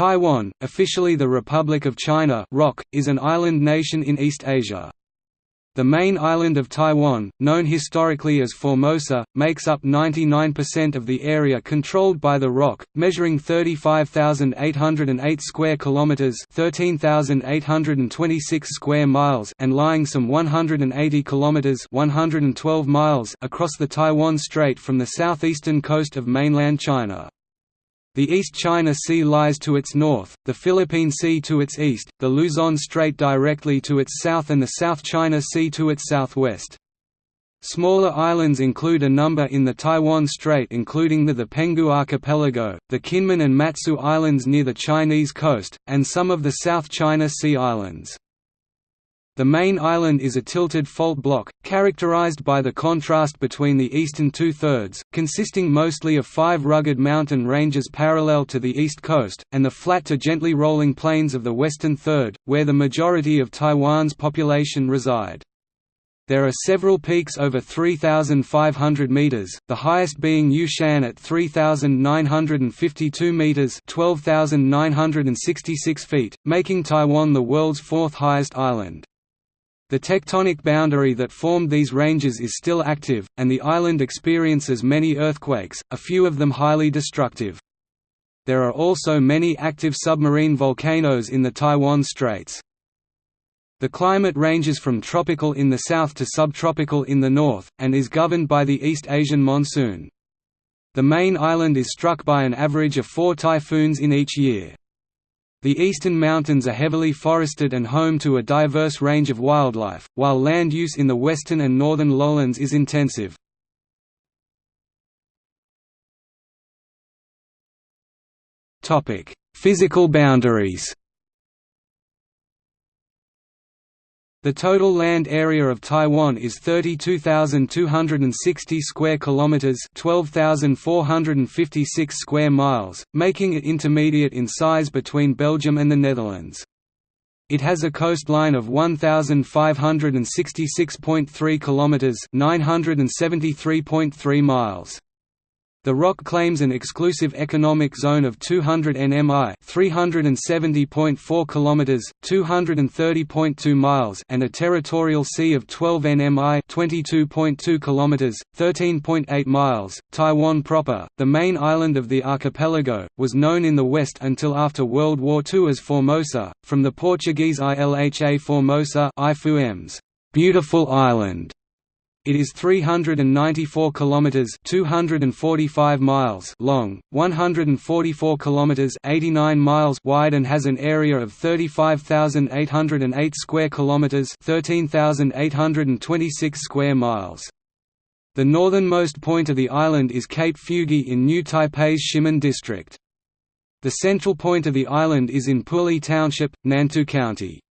Taiwan, officially the Republic of China ROC, is an island nation in East Asia. The main island of Taiwan, known historically as Formosa, makes up 99% of the area controlled by the ROC, measuring 35,808 square kilometers, 13,826 square miles, and lying some 180 kilometers, 112 miles across the Taiwan Strait from the southeastern coast of mainland China. The East China Sea lies to its north, the Philippine Sea to its east, the Luzon Strait directly to its south and the South China Sea to its southwest. Smaller islands include a number in the Taiwan Strait including the, the Penghu Archipelago, the Kinmen and Matsu Islands near the Chinese coast, and some of the South China Sea islands. The main island is a tilted fault block, characterized by the contrast between the eastern two-thirds, consisting mostly of five rugged mountain ranges parallel to the east coast, and the flat to gently rolling plains of the western third, where the majority of Taiwan's population reside. There are several peaks over 3,500 meters, the highest being Yushan at 3,952 meters (12,966 feet), making Taiwan the world's fourth highest island. The tectonic boundary that formed these ranges is still active, and the island experiences many earthquakes, a few of them highly destructive. There are also many active submarine volcanoes in the Taiwan Straits. The climate ranges from tropical in the south to subtropical in the north, and is governed by the East Asian monsoon. The main island is struck by an average of four typhoons in each year. The eastern mountains are heavily forested and home to a diverse range of wildlife, while land use in the western and northern lowlands is intensive. Physical boundaries The total land area of Taiwan is 32,260 square kilometers, 12,456 square miles, making it intermediate in size between Belgium and the Netherlands. It has a coastline of 1,566.3 kilometers, 973.3 miles. The ROC claims an exclusive economic zone of 200 nmi, 370.4 kilometers, 230.2 miles, and a territorial sea of 12 nmi, 22.2 kilometers, 13.8 miles. Taiwan proper, the main island of the archipelago, was known in the west until after World War II as Formosa, from the Portuguese Ilha Formosa, beautiful island. It is 394 kilometers (245 miles) long, 144 kilometers (89 miles) wide and has an area of 35,808 square kilometers (13,826 square miles). The northernmost point of the island is Cape Fugui in New Taipei's Shimen district. The central point of the island is in Puli Township, Nantou County.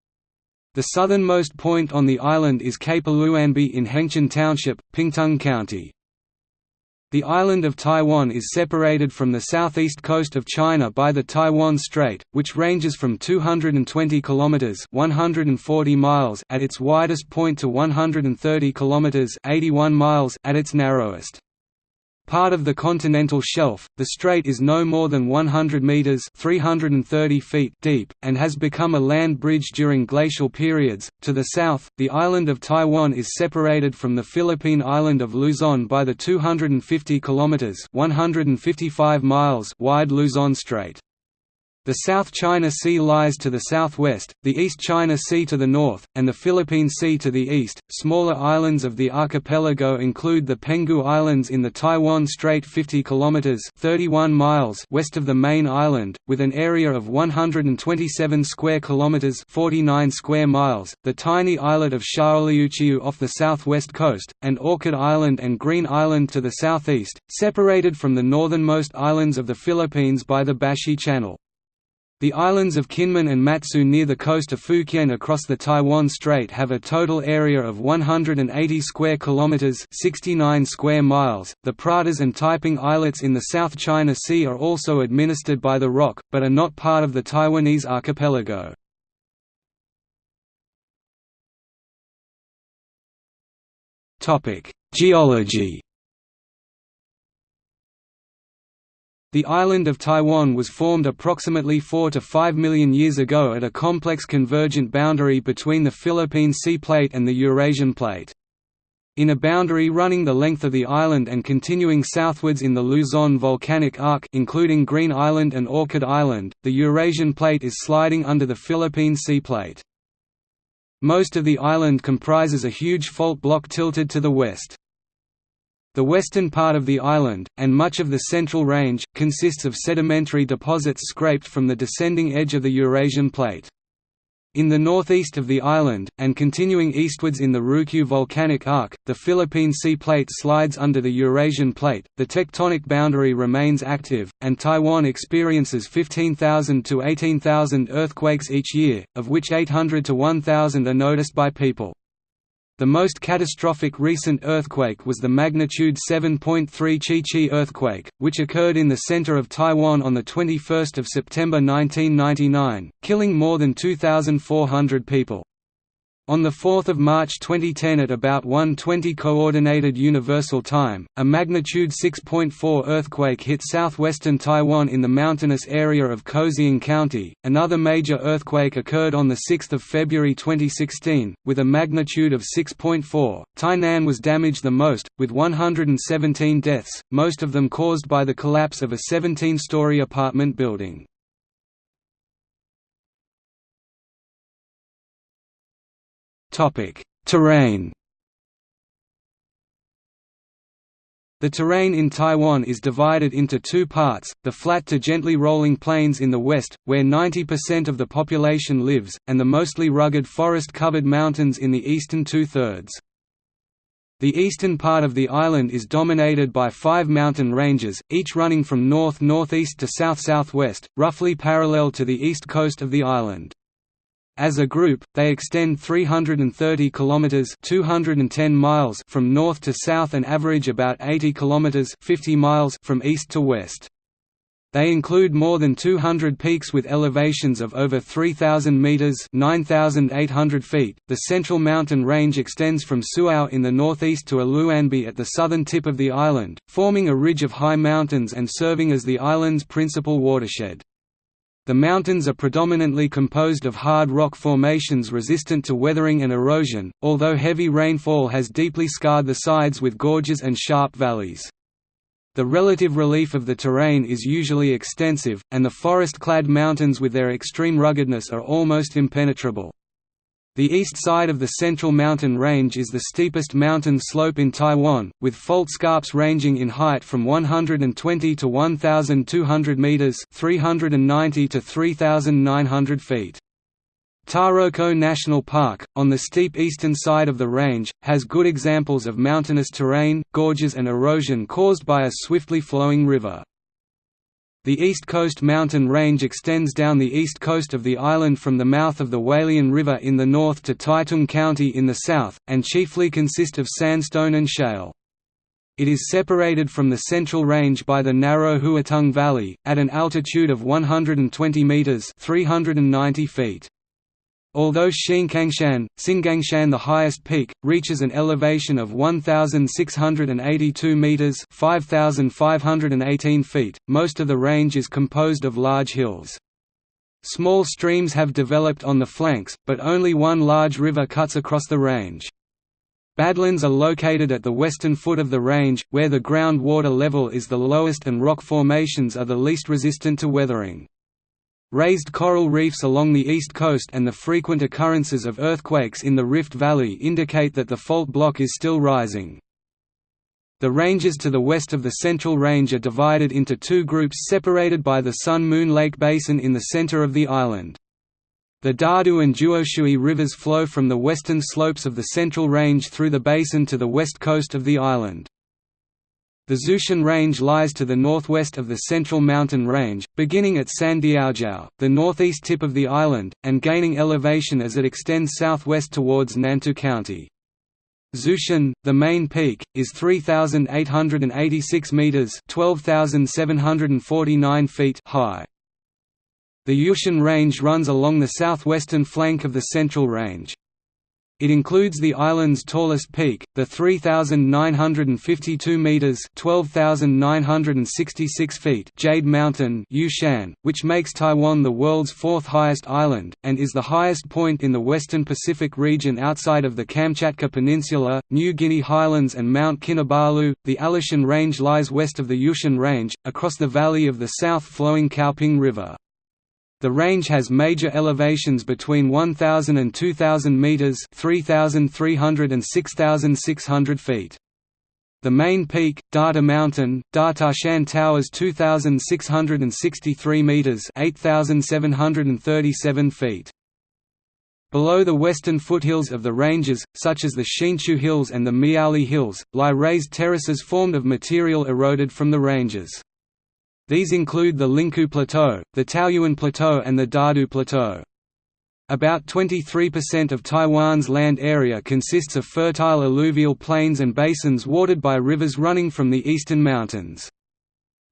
The southernmost point on the island is Cape Aluanbi in Hengchun Township, Pingtung County. The island of Taiwan is separated from the southeast coast of China by the Taiwan Strait, which ranges from 220 kilometers (140 miles) at its widest point to 130 kilometers (81 miles) at its narrowest. Part of the continental shelf, the strait is no more than 100 meters (330 feet) deep and has become a land bridge during glacial periods. To the south, the island of Taiwan is separated from the Philippine island of Luzon by the 250 kilometers (155 miles) wide Luzon Strait. The South China Sea lies to the southwest, the East China Sea to the north, and the Philippine Sea to the east. Smaller islands of the archipelago include the Penghu Islands in the Taiwan Strait 50 kilometers (31 miles) west of the main island, with an area of 127 square kilometers (49 square miles), the tiny islet of Xiaoliuqiu off the southwest coast, and Orchid Island and Green Island to the southeast, separated from the northernmost islands of the Philippines by the Bashi Channel. The islands of Kinmen and Matsu near the coast of Fukien across the Taiwan Strait have a total area of 180 square kilometers, 69 square miles. The Pratas and Taiping islets in the South China Sea are also administered by the ROC, but are not part of the Taiwanese archipelago. Topic: Geology The island of Taiwan was formed approximately 4 to 5 million years ago at a complex convergent boundary between the Philippine Sea Plate and the Eurasian Plate. In a boundary running the length of the island and continuing southwards in the Luzon volcanic arc including Green Island and Orchid Island, the Eurasian Plate is sliding under the Philippine Sea Plate. Most of the island comprises a huge fault block tilted to the west. The western part of the island, and much of the Central Range, consists of sedimentary deposits scraped from the descending edge of the Eurasian Plate. In the northeast of the island, and continuing eastwards in the Ryukyu volcanic arc, the Philippine Sea Plate slides under the Eurasian Plate, the tectonic boundary remains active, and Taiwan experiences 15,000 to 18,000 earthquakes each year, of which 800 to 1,000 are noticed by people. The most catastrophic recent earthquake was the magnitude 7.3 Chi-Chi earthquake, which occurred in the center of Taiwan on 21 September 1999, killing more than 2,400 people. On 4 March 2010 at about 1:20 Coordinated Universal Time, a magnitude 6.4 earthquake hit southwestern Taiwan in the mountainous area of Kaohsiung County. Another major earthquake occurred on 6 February 2016, with a magnitude of 6.4. Tainan was damaged the most, with 117 deaths, most of them caused by the collapse of a 17-story apartment building. Terrain The terrain in Taiwan is divided into two parts, the flat to gently rolling plains in the west, where 90% of the population lives, and the mostly rugged forest-covered mountains in the eastern two-thirds. The eastern part of the island is dominated by five mountain ranges, each running from north-northeast to south-southwest, roughly parallel to the east coast of the island. As a group, they extend 330 kilometers (210 miles) from north to south and average about 80 kilometers (50 miles) from east to west. They include more than 200 peaks with elevations of over 3,000 meters (9,800 feet). The central mountain range extends from Suao in the northeast to Aluanbi at the southern tip of the island, forming a ridge of high mountains and serving as the island's principal watershed. The mountains are predominantly composed of hard rock formations resistant to weathering and erosion, although heavy rainfall has deeply scarred the sides with gorges and sharp valleys. The relative relief of the terrain is usually extensive, and the forest-clad mountains with their extreme ruggedness are almost impenetrable. The east side of the Central Mountain Range is the steepest mountain slope in Taiwan, with fault scarps ranging in height from 120 to 1,200 meters (390 to 3,900 feet). Taroko National Park, on the steep eastern side of the range, has good examples of mountainous terrain, gorges and erosion caused by a swiftly flowing river. The East Coast mountain range extends down the east coast of the island from the mouth of the Hualien River in the north to Taitung County in the south, and chiefly consist of sandstone and shale. It is separated from the Central Range by the narrow Huatung Valley, at an altitude of 120 metres 390 feet. Although Xingangshan, Xingangshan the highest peak, reaches an elevation of 1,682 metres 5,518 feet, most of the range is composed of large hills. Small streams have developed on the flanks, but only one large river cuts across the range. Badlands are located at the western foot of the range, where the groundwater level is the lowest and rock formations are the least resistant to weathering. Raised coral reefs along the east coast and the frequent occurrences of earthquakes in the Rift Valley indicate that the fault block is still rising. The ranges to the west of the Central Range are divided into two groups separated by the Sun-Moon Lake Basin in the center of the island. The Dadu and Zhuoshui rivers flow from the western slopes of the Central Range through the basin to the west coast of the island. The Xueshan Range lies to the northwest of the Central Mountain Range, beginning at Sandiaojiao, the northeast tip of the island, and gaining elevation as it extends southwest towards Nantou County. Xueshan, the main peak, is 3,886 metres 12,749 feet high. The Yushan Range runs along the southwestern flank of the Central Range. It includes the island's tallest peak, the 3,952 metres (12,966 feet) Jade Mountain Yushan, which makes Taiwan the world's fourth highest island, and is the highest point in the western Pacific region outside of the Kamchatka Peninsula, New Guinea Highlands and Mount Kinabalu. The Alishan Range lies west of the Yushan Range, across the valley of the south-flowing Kaoping River. The range has major elevations between 1,000 and 2,000 metres 3,300 and 6,600 feet. The main peak, Data Mountain, Datashan towers 2,663 metres 8,737 feet. Below the western foothills of the ranges, such as the Hsinchu Hills and the Miaoli Hills, lie raised terraces formed of material eroded from the ranges. These include the Linkou Plateau, the Taoyuan Plateau and the Dadu Plateau. About 23% of Taiwan's land area consists of fertile alluvial plains and basins watered by rivers running from the eastern mountains.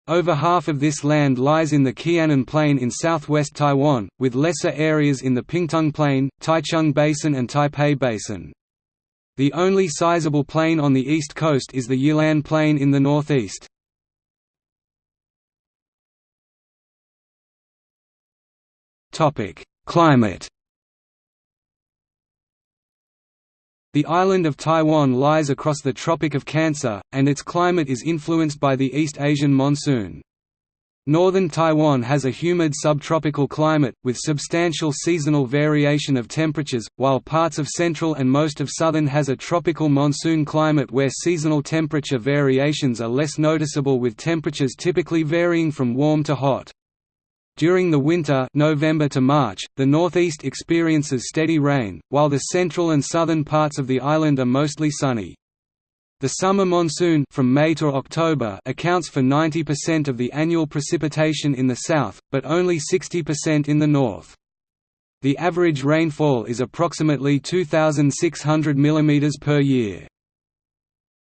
Over half of this land lies in the Chianan Plain in southwest Taiwan, with lesser areas in the Pingtung Plain, Taichung Basin and Taipei Basin. The only sizable plain on the east coast is the Yilan Plain in the northeast. Climate The island of Taiwan lies across the Tropic of Cancer, and its climate is influenced by the East Asian monsoon. Northern Taiwan has a humid subtropical climate, with substantial seasonal variation of temperatures, while parts of central and most of southern has a tropical monsoon climate where seasonal temperature variations are less noticeable with temperatures typically varying from warm to hot. During the winter November to March, the northeast experiences steady rain, while the central and southern parts of the island are mostly sunny. The summer monsoon from May to October accounts for 90% of the annual precipitation in the south, but only 60% in the north. The average rainfall is approximately 2,600 mm per year.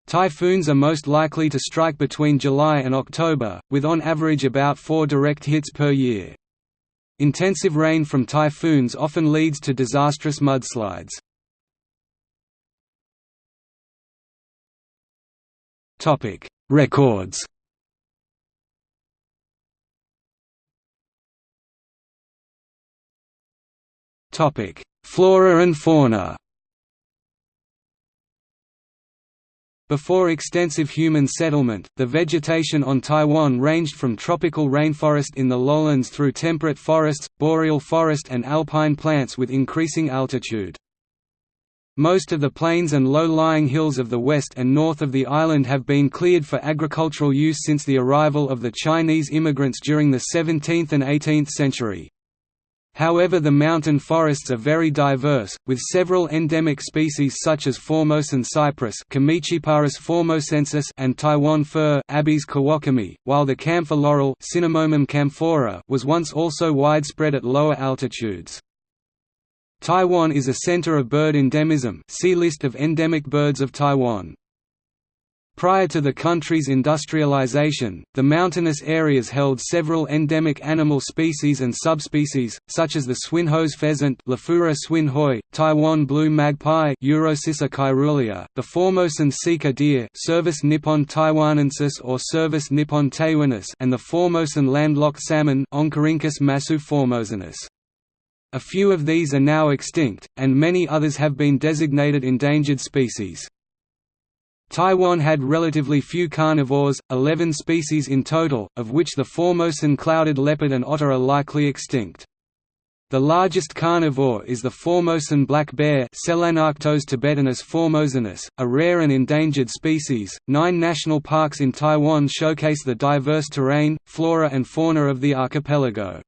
Typhoons are most likely to strike between July and October, with on average about four direct hits per year. Intensive rain from typhoons often leads to disastrous mudslides. Records Flora and fauna Before extensive human settlement, the vegetation on Taiwan ranged from tropical rainforest in the lowlands through temperate forests, boreal forest and alpine plants with increasing altitude. Most of the plains and low-lying hills of the west and north of the island have been cleared for agricultural use since the arrival of the Chinese immigrants during the 17th and 18th century. However the mountain forests are very diverse, with several endemic species such as Formosan cypress formosensis and Taiwan fir Abies kawakami, while the camphor laurel camphora was once also widespread at lower altitudes. Taiwan is a center of bird endemism see List of endemic birds of Taiwan. Prior to the country's industrialization, the mountainous areas held several endemic animal species and subspecies, such as the Swinhoe's pheasant swinhoe, Taiwan blue magpie the Formosan sika deer nippon taiwanensis or Cervus nippon taiwanus and the Formosan landlocked salmon. A few of these are now extinct, and many others have been designated endangered species. Taiwan had relatively few carnivores, 11 species in total, of which the Formosan clouded leopard and otter are likely extinct. The largest carnivore is the Formosan black bear Selenarctos tibetanus formosanus, a rare and endangered species. Nine national parks in Taiwan showcase the diverse terrain, flora and fauna of the archipelago.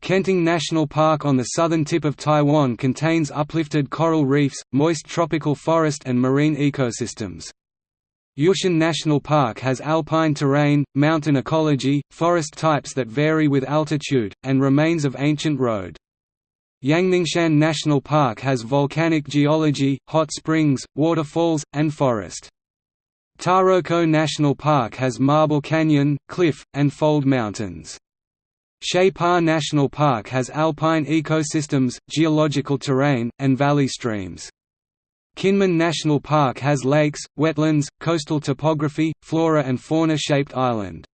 Kenting National Park on the southern tip of Taiwan contains uplifted coral reefs, moist tropical forest and marine ecosystems. Yushan National Park has alpine terrain, mountain ecology, forest types that vary with altitude, and remains of ancient road. Yangmingshan National Park has volcanic geology, hot springs, waterfalls, and forest. Taroko National Park has marble canyon, cliff, and fold mountains. Shay National Park has alpine ecosystems, geological terrain, and valley streams. Kinmen National Park has lakes, wetlands, coastal topography, flora and fauna-shaped island.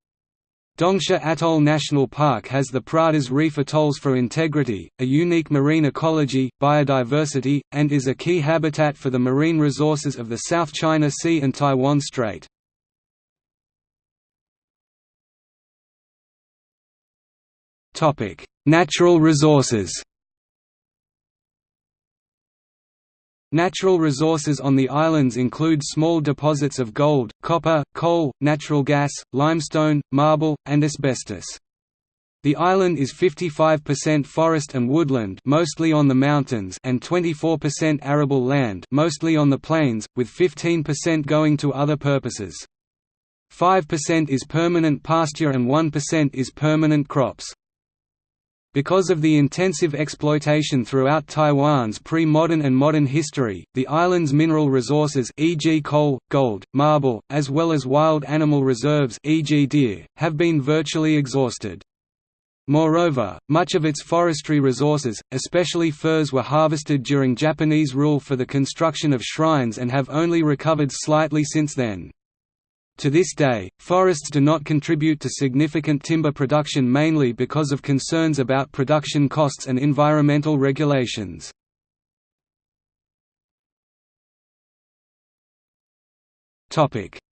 Dongsha Atoll National Park has the Pratas Reef atolls for integrity, a unique marine ecology, biodiversity, and is a key habitat for the marine resources of the South China Sea and Taiwan Strait. Natural resources Natural resources on the islands include small deposits of gold, copper, coal, natural gas, limestone, marble, and asbestos. The island is 55% forest and woodland mostly on the mountains and 24% arable land mostly on the plains, with 15% going to other purposes. 5% is permanent pasture and 1% is permanent crops. Because of the intensive exploitation throughout Taiwan's pre-modern and modern history, the island's mineral resources e.g. coal, gold, marble, as well as wild animal reserves e.g. deer, have been virtually exhausted. Moreover, much of its forestry resources, especially firs were harvested during Japanese rule for the construction of shrines and have only recovered slightly since then. To this day, forests do not contribute to significant timber production mainly because of concerns about production costs and environmental regulations.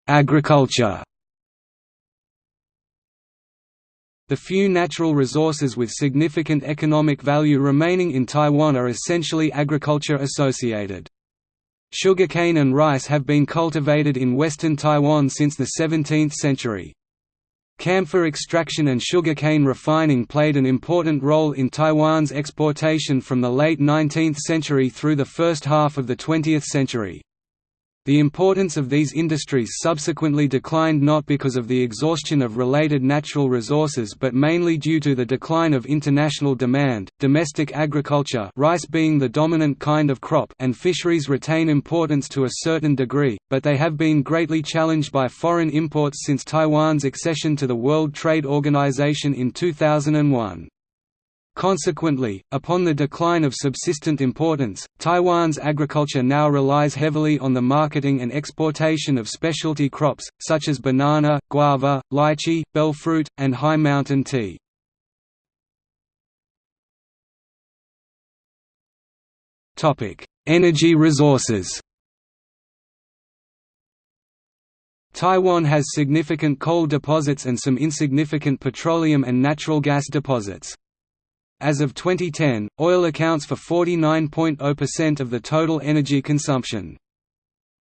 Agriculture The few natural resources with significant economic value remaining in Taiwan are essentially agriculture associated. Sugarcane and rice have been cultivated in western Taiwan since the 17th century. Camphor extraction and sugarcane refining played an important role in Taiwan's exportation from the late 19th century through the first half of the 20th century. The importance of these industries subsequently declined not because of the exhaustion of related natural resources but mainly due to the decline of international demand. Domestic agriculture, rice being the dominant kind of crop, and fisheries retain importance to a certain degree, but they have been greatly challenged by foreign imports since Taiwan's accession to the World Trade Organization in 2001. Consequently, upon the decline of subsistent importance, Taiwan's agriculture now relies heavily on the marketing and exportation of specialty crops, such as banana, guava, lychee, bell fruit, and high mountain tea. Energy resources Taiwan has significant coal deposits and some insignificant petroleum and natural gas deposits. As of 2010, oil accounts for 49.0% of the total energy consumption.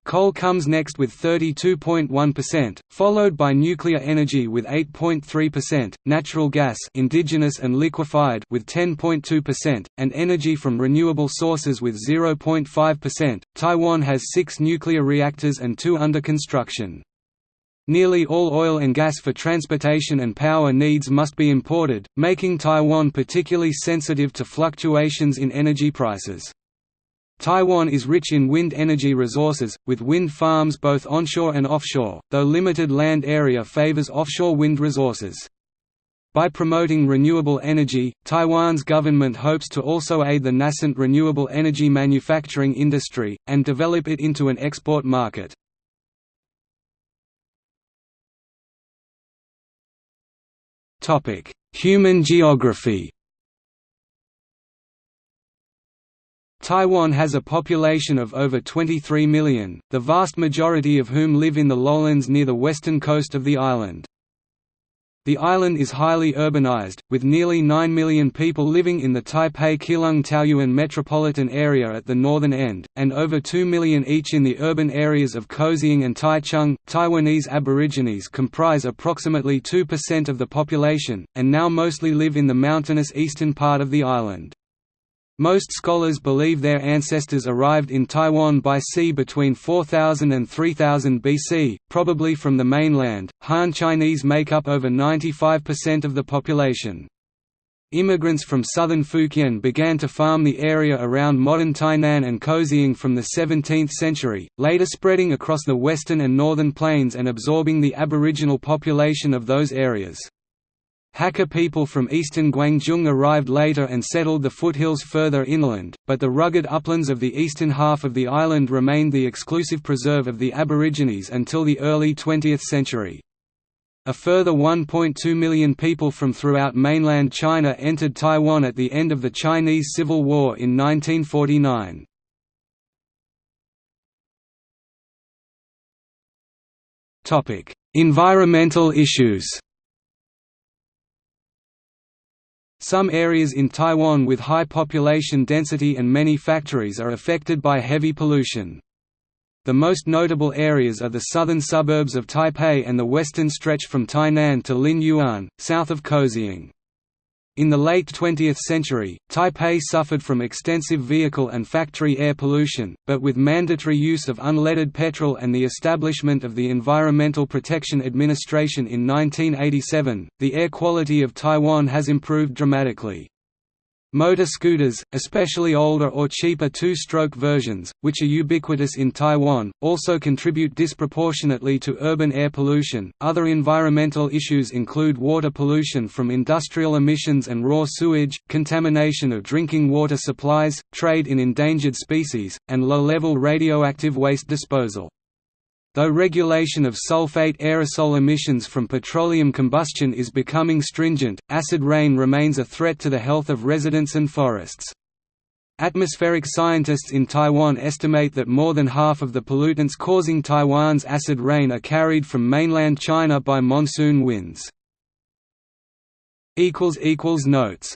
Coal comes next with 32.1%, followed by nuclear energy with 8.3%, natural gas indigenous and liquefied with 10.2%, and energy from renewable sources with 0.5%. Taiwan has 6 nuclear reactors and 2 under construction. Nearly all oil and gas for transportation and power needs must be imported, making Taiwan particularly sensitive to fluctuations in energy prices. Taiwan is rich in wind energy resources, with wind farms both onshore and offshore, though limited land area favors offshore wind resources. By promoting renewable energy, Taiwan's government hopes to also aid the nascent renewable energy manufacturing industry, and develop it into an export market. Topic: Human geography. Taiwan has a population of over 23 million, the vast majority of whom live in the lowlands near the western coast of the island. The island is highly urbanized, with nearly 9 million people living in the Taipei Keelung Taoyuan metropolitan area at the northern end, and over 2 million each in the urban areas of Kaohsiung and Taichung. Taiwanese Aborigines comprise approximately 2% of the population, and now mostly live in the mountainous eastern part of the island. Most scholars believe their ancestors arrived in Taiwan by sea between 4000 and 3000 BC, probably from the mainland. Han Chinese make up over 95% of the population. Immigrants from southern Fujian began to farm the area around modern Tainan and Kaohsiung from the 17th century, later spreading across the western and northern plains and absorbing the aboriginal population of those areas. Hakka people from eastern Guangzhou arrived later and settled the foothills further inland, but the rugged uplands of the eastern half of the island remained the exclusive preserve of the Aborigines until the early 20th century. A further 1.2 million people from throughout mainland China entered Taiwan at the end of the Chinese Civil War in 1949. Environmental issues Some areas in Taiwan with high population density and many factories are affected by heavy pollution. The most notable areas are the southern suburbs of Taipei and the western stretch from Tainan to Lin Yuan, south of Kaohsiung. In the late 20th century, Taipei suffered from extensive vehicle and factory air pollution, but with mandatory use of unleaded petrol and the establishment of the Environmental Protection Administration in 1987, the air quality of Taiwan has improved dramatically. Motor scooters, especially older or cheaper two-stroke versions, which are ubiquitous in Taiwan, also contribute disproportionately to urban air pollution. Other environmental issues include water pollution from industrial emissions and raw sewage, contamination of drinking water supplies, trade in endangered species, and low-level radioactive waste disposal. Though regulation of sulfate aerosol emissions from petroleum combustion is becoming stringent, acid rain remains a threat to the health of residents and forests. Atmospheric scientists in Taiwan estimate that more than half of the pollutants causing Taiwan's acid rain are carried from mainland China by monsoon winds. Notes